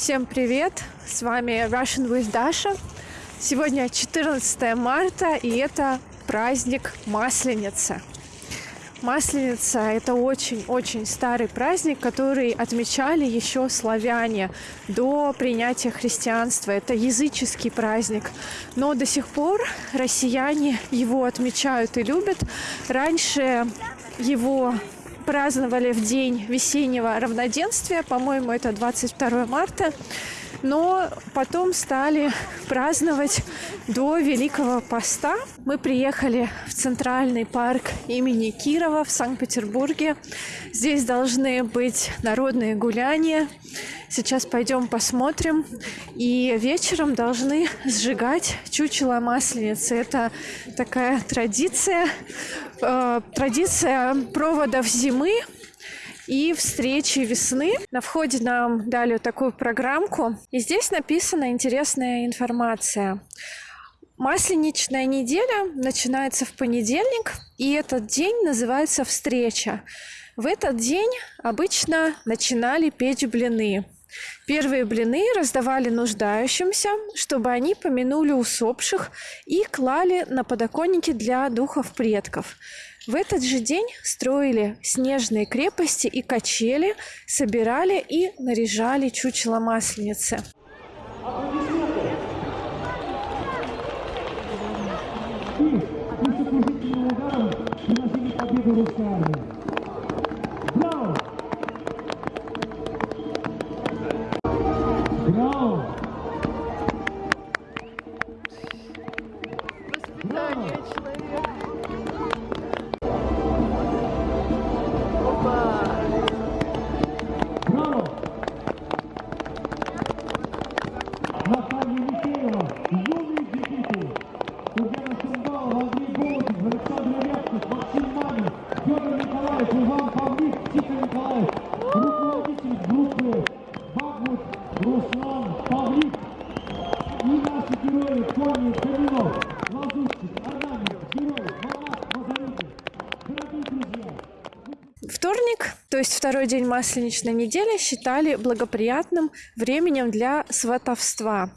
Всем привет! С вами Russian with Dasha. Сегодня 14 марта, и это праздник Масленицы. Масленица – это очень-очень старый праздник, который отмечали еще славяне до принятия христианства. Это языческий праздник, но до сих пор россияне его отмечают и любят. Раньше его праздновали в день весеннего равноденствия, по-моему, это 22 марта, но потом стали праздновать до Великого Поста. Мы приехали в Центральный парк имени Кирова в Санкт-Петербурге. Здесь должны быть народные гуляния. Сейчас пойдем посмотрим. И вечером должны сжигать чучело масленицы. Это такая традиция, э, традиция проводов зимы и встречи весны. На входе нам дали такую программку. И здесь написана интересная информация. Масленичная неделя начинается в понедельник, и этот день называется «Встреча». В этот день обычно начинали печь блины. Первые блины раздавали нуждающимся, чтобы они помянули усопших и клали на подоконники для духов предков. В этот же день строили снежные крепости и качели, собирали и наряжали чучело масленицы. Воспитание 22 день масленичной недели считали благоприятным временем для сватовства.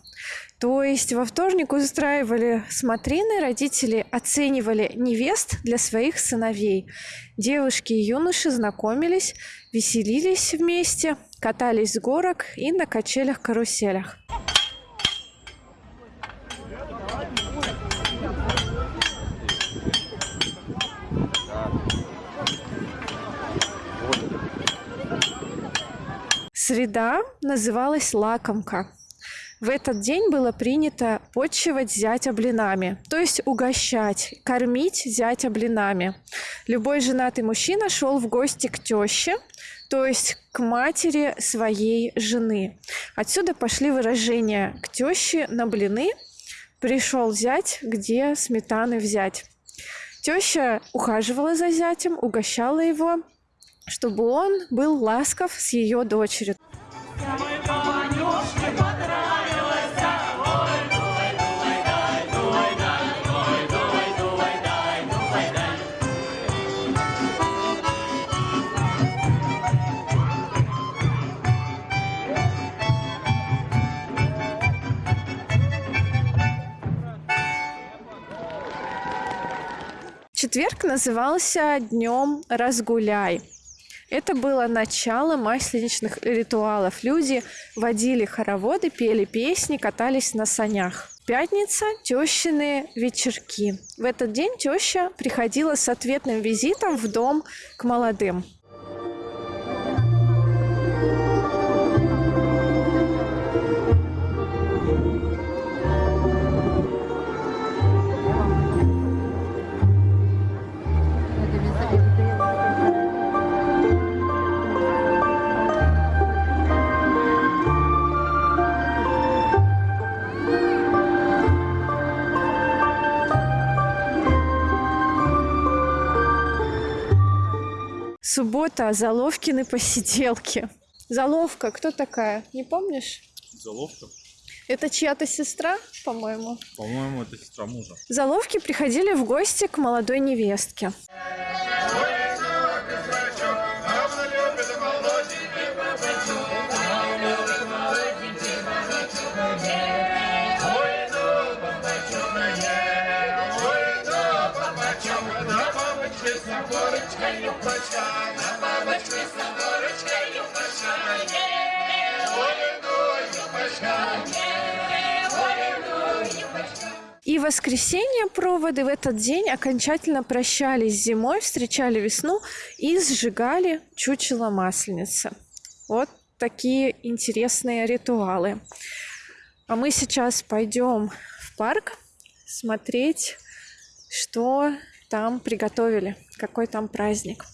То есть во вторник устраивали смотрины, родители оценивали невест для своих сыновей. Девушки и юноши знакомились, веселились вместе, катались с горок и на качелях-каруселях. Среда называлась лакомка. В этот день было принято почивать зятя блинами, то есть угощать, кормить зятя блинами. Любой женатый мужчина шел в гости к теще, то есть к матери своей жены. Отсюда пошли выражения «к теще на блины», «пришел зять, где сметаны взять». Теща ухаживала за зятем, угощала его, чтобы он был ласков с ее дочерью. Четверг назывался Днем Разгуляй. Это было начало масленичных ритуалов. Люди водили хороводы, пели песни, катались на санях. Пятница – тещины вечерки. В этот день теща приходила с ответным визитом в дом к молодым. Суббота, Заловкины посиделки. Заловка, кто такая? Не помнишь? Заловка? Это чья-то сестра, по-моему? По-моему, это сестра мужа. Заловки приходили в гости к молодой невестке. И воскресенье проводы в этот день окончательно прощались с зимой, встречали весну и сжигали чучело масленицы. Вот такие интересные ритуалы. А мы сейчас пойдем в парк смотреть, что там приготовили, какой там праздник.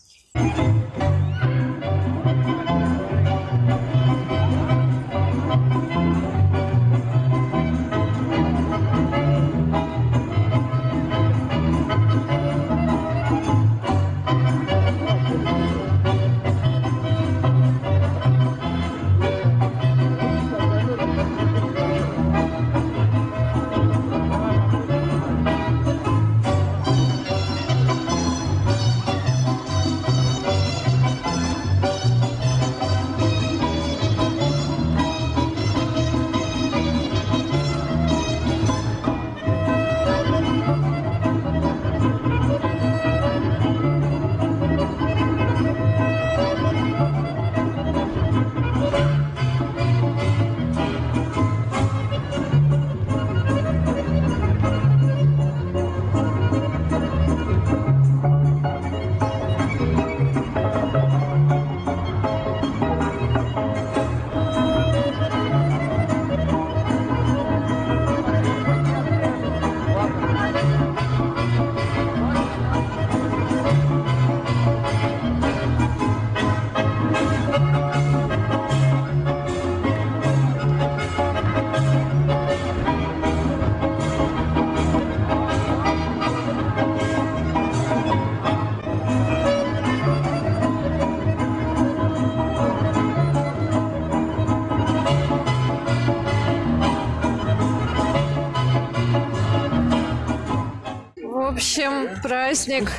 Общем, праздник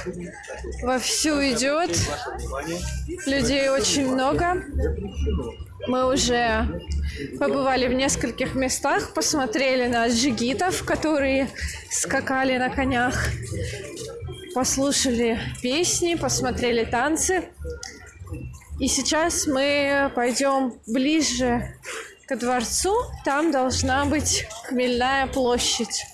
вовсю идет. Людей очень много. Мы уже побывали в нескольких местах, посмотрели на джигитов, которые скакали на конях, послушали песни, посмотрели танцы. И сейчас мы пойдем ближе к дворцу. Там должна быть Хмельная площадь.